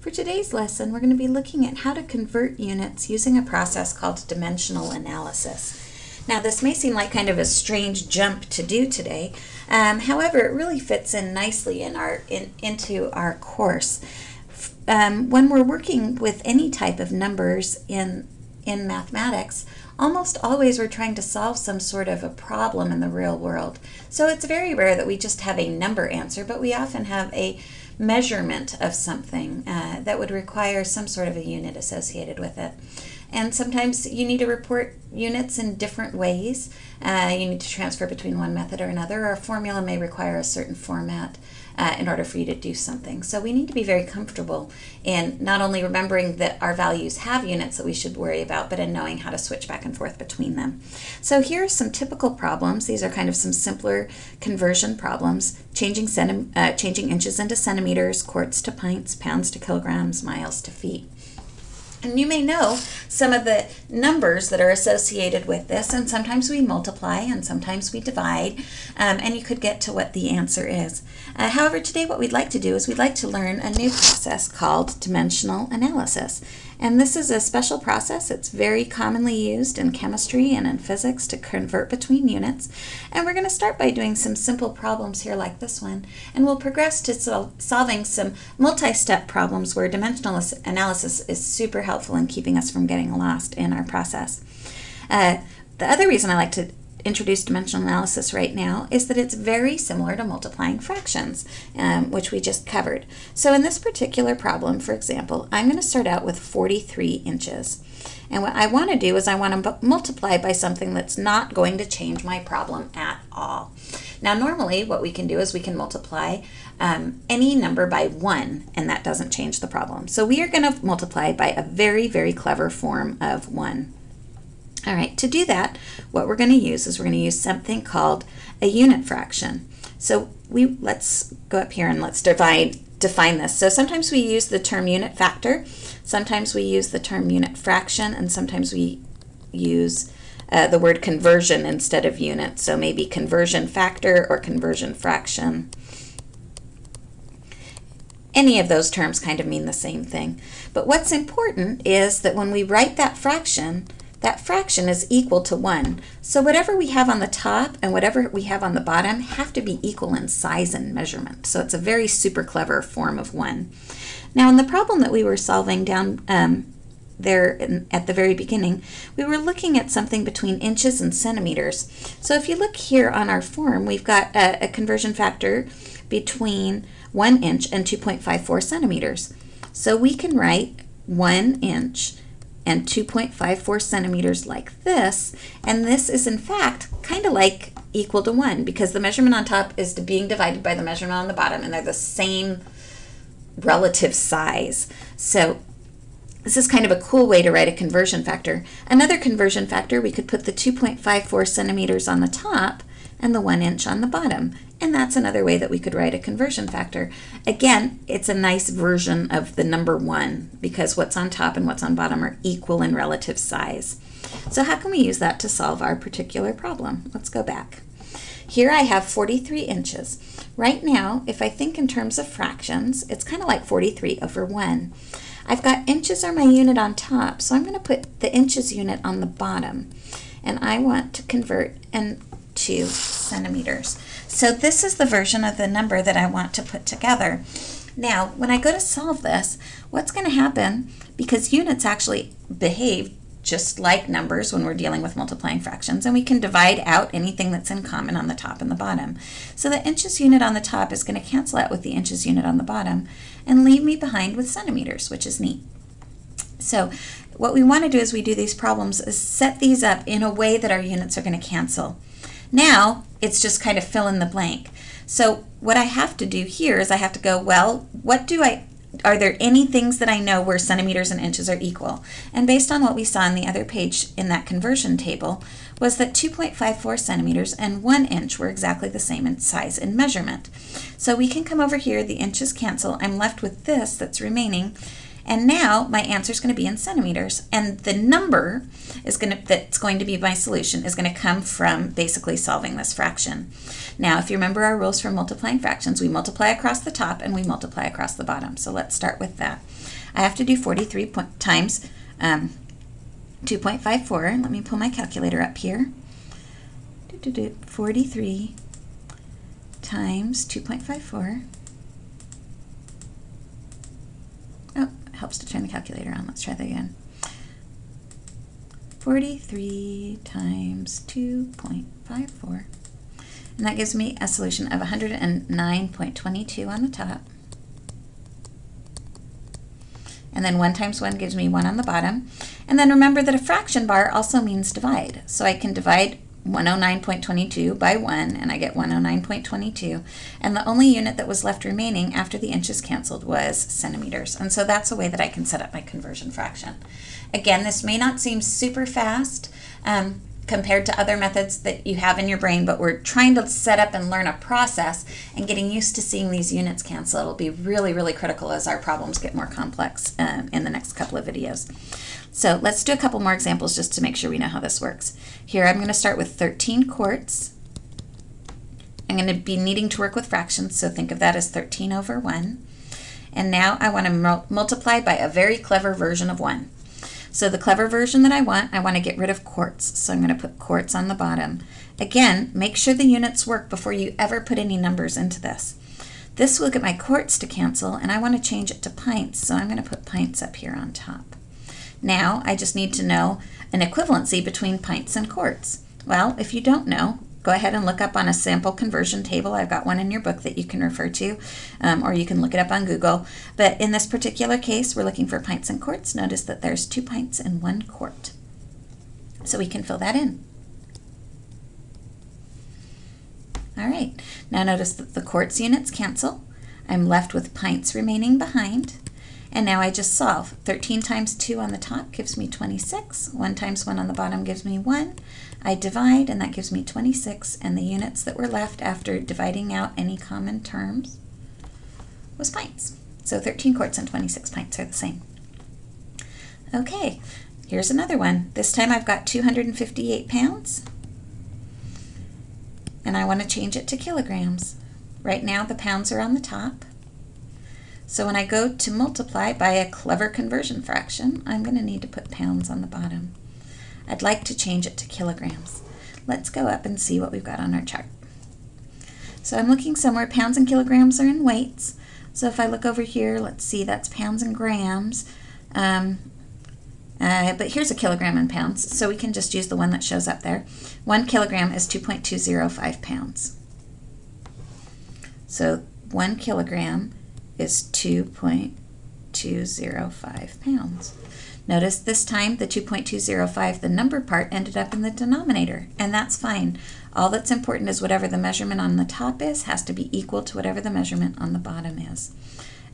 For today's lesson, we're going to be looking at how to convert units using a process called dimensional analysis. Now, this may seem like kind of a strange jump to do today. Um, however, it really fits in nicely in our in, into our course. Um, when we're working with any type of numbers in in mathematics, almost always we're trying to solve some sort of a problem in the real world. So it's very rare that we just have a number answer, but we often have a measurement of something uh, that would require some sort of a unit associated with it. And sometimes you need to report units in different ways. Uh, you need to transfer between one method or another, or a formula may require a certain format uh, in order for you to do something. So we need to be very comfortable in not only remembering that our values have units that we should worry about, but in knowing how to switch back and forth between them. So here are some typical problems. These are kind of some simpler conversion problems, changing, uh, changing inches into centimeters, quarts to pints, pounds to kilograms, miles to feet. And you may know some of the numbers that are associated with this, and sometimes we multiply and sometimes we divide, um, and you could get to what the answer is. Uh, however, today what we'd like to do is we'd like to learn a new process called dimensional analysis. And this is a special process. It's very commonly used in chemistry and in physics to convert between units. And we're going to start by doing some simple problems here like this one. And we'll progress to sol solving some multi-step problems where dimensional analysis is super helpful in keeping us from getting lost in our process. Uh, the other reason I like to introduce dimensional analysis right now is that it's very similar to multiplying fractions, um, which we just covered. So in this particular problem, for example, I'm going to start out with 43 inches. And what I want to do is I want to multiply by something that's not going to change my problem at all. Now normally what we can do is we can multiply um, any number by 1 and that doesn't change the problem. So we are going to multiply by a very, very clever form of 1. All right, to do that, what we're going to use is we're going to use something called a unit fraction. So we let's go up here and let's divide define this. So sometimes we use the term unit factor, sometimes we use the term unit fraction, and sometimes we use uh, the word conversion instead of unit. So maybe conversion factor or conversion fraction. Any of those terms kind of mean the same thing. But what's important is that when we write that fraction, that fraction is equal to 1. So whatever we have on the top and whatever we have on the bottom have to be equal in size and measurement. So it's a very super clever form of 1. Now in the problem that we were solving down um, there in, at the very beginning, we were looking at something between inches and centimeters. So if you look here on our form, we've got a, a conversion factor between 1 inch and 2.54 centimeters. So we can write 1 inch and 2.54 centimeters like this. And this is in fact kind of like equal to 1 because the measurement on top is being divided by the measurement on the bottom and they're the same relative size. So this is kind of a cool way to write a conversion factor. Another conversion factor, we could put the 2.54 centimeters on the top and the 1 inch on the bottom. And that's another way that we could write a conversion factor. Again, it's a nice version of the number 1 because what's on top and what's on bottom are equal in relative size. So how can we use that to solve our particular problem? Let's go back. Here I have 43 inches. Right now, if I think in terms of fractions, it's kind of like 43 over 1. I've got inches are my unit on top, so I'm going to put the inches unit on the bottom. And I want to convert and two centimeters. So this is the version of the number that I want to put together. Now, when I go to solve this, what's going to happen, because units actually behave just like numbers when we're dealing with multiplying fractions, and we can divide out anything that's in common on the top and the bottom. So the inches unit on the top is going to cancel out with the inches unit on the bottom and leave me behind with centimeters, which is neat. So what we want to do as we do these problems is set these up in a way that our units are going to cancel. Now it's just kind of fill in the blank. So what I have to do here is I have to go, well, what do I, are there any things that I know where centimeters and inches are equal? And based on what we saw on the other page in that conversion table, was that 2.54 centimeters and 1 inch were exactly the same in size and measurement. So we can come over here, the inches cancel, I'm left with this that's remaining, And now my answer is going to be in centimeters. And the number is going to, that's going to be my solution is going to come from basically solving this fraction. Now, if you remember our rules for multiplying fractions, we multiply across the top and we multiply across the bottom. So let's start with that. I have to do 43 times um, 2.54. Let me pull my calculator up here. 43 times 2.54. Oh, helps to turn the calculator on. Let's try that again. 43 times 2.54. And that gives me a solution of 109.22 on the top. And then 1 times 1 gives me 1 on the bottom. And then remember that a fraction bar also means divide. So I can divide 109.22 by 1, and I get 109.22. And the only unit that was left remaining after the inches canceled was centimeters. And so that's a way that I can set up my conversion fraction. Again, this may not seem super fast um, compared to other methods that you have in your brain, but we're trying to set up and learn a process and getting used to seeing these units cancel. It'll be really, really critical as our problems get more complex um, in the next couple of videos. So let's do a couple more examples just to make sure we know how this works. Here I'm going to start with 13 quarts. I'm going to be needing to work with fractions, so think of that as 13 over 1. And now I want to multiply by a very clever version of 1. So the clever version that I want, I want to get rid of quarts. So I'm going to put quarts on the bottom. Again, make sure the units work before you ever put any numbers into this. This will get my quarts to cancel, and I want to change it to pints, so I'm going to put pints up here on top. Now I just need to know an equivalency between pints and quarts. Well, if you don't know, go ahead and look up on a sample conversion table. I've got one in your book that you can refer to, um, or you can look it up on Google. But in this particular case, we're looking for pints and quarts. Notice that there's two pints and one quart. So we can fill that in. All right, now notice that the quarts units cancel. I'm left with pints remaining behind. And now I just solve. 13 times 2 on the top gives me 26. 1 times 1 on the bottom gives me 1. I divide, and that gives me 26. And the units that were left after dividing out any common terms was pints. So 13 quarts and 26 pints are the same. Okay, here's another one. This time I've got 258 pounds. And I want to change it to kilograms. Right now the pounds are on the top. So when I go to multiply by a clever conversion fraction, I'm going to need to put pounds on the bottom. I'd like to change it to kilograms. Let's go up and see what we've got on our chart. So I'm looking somewhere, pounds and kilograms are in weights. So if I look over here, let's see, that's pounds and grams. Um, uh, but here's a kilogram in pounds, so we can just use the one that shows up there. One kilogram is 2.205 pounds. So one kilogram is 2.205 pounds. Notice this time the 2.205, the number part, ended up in the denominator, and that's fine. All that's important is whatever the measurement on the top is has to be equal to whatever the measurement on the bottom is.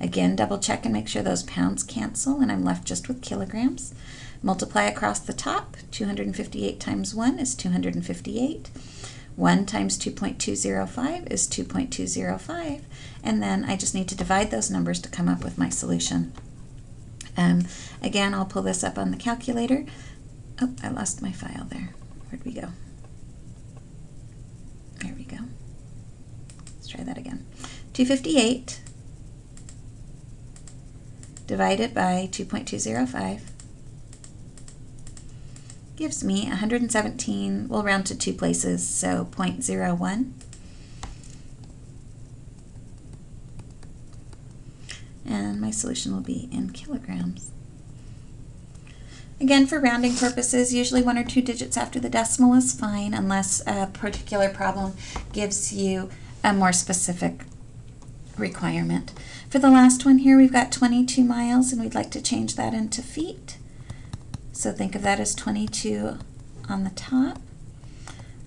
Again, double check and make sure those pounds cancel, and I'm left just with kilograms. Multiply across the top, 258 times 1 is 258. 1 times 2.205 is 2.205, and then I just need to divide those numbers to come up with my solution. Um, again, I'll pull this up on the calculator. Oh, I lost my file there. Where'd we go? There we go. Let's try that again. 258 divided by 2.205 gives me 117, we'll round to two places, so 0.01. And my solution will be in kilograms. Again, for rounding purposes, usually one or two digits after the decimal is fine unless a particular problem gives you a more specific requirement. For the last one here, we've got 22 miles, and we'd like to change that into feet. So think of that as 22 on the top.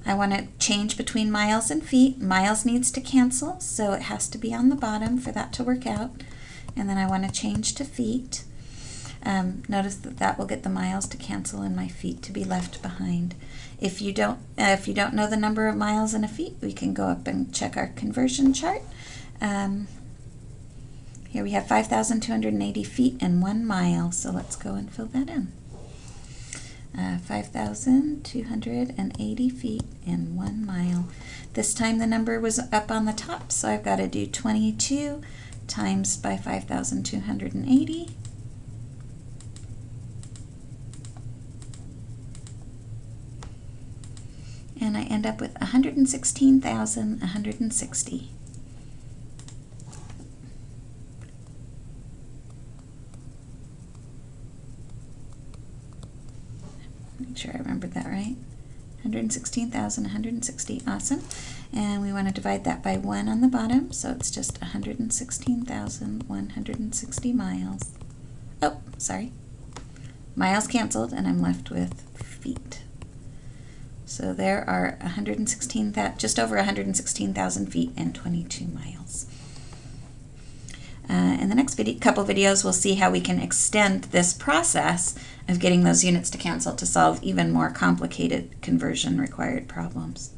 I want to change between miles and feet. Miles needs to cancel, so it has to be on the bottom for that to work out. And then I want to change to feet. Um, notice that that will get the miles to cancel and my feet to be left behind. If you don't, uh, if you don't know the number of miles in a feet, we can go up and check our conversion chart. Um, Here we have 5,280 feet and one mile, so let's go and fill that in. Uh, 5,280 feet and one mile. This time the number was up on the top, so I've got to do 22 times by 5,280. And I end up with 116,160. Sure I remembered that right. 116,160, awesome. And we want to divide that by 1 on the bottom, so it's just 116,160 miles. Oh, sorry. Miles canceled, and I'm left with feet. So there are 116, just over 116,000 feet and 22 miles. Uh, in the next video, couple videos, we'll see how we can extend this process of getting those units to cancel to solve even more complicated conversion required problems.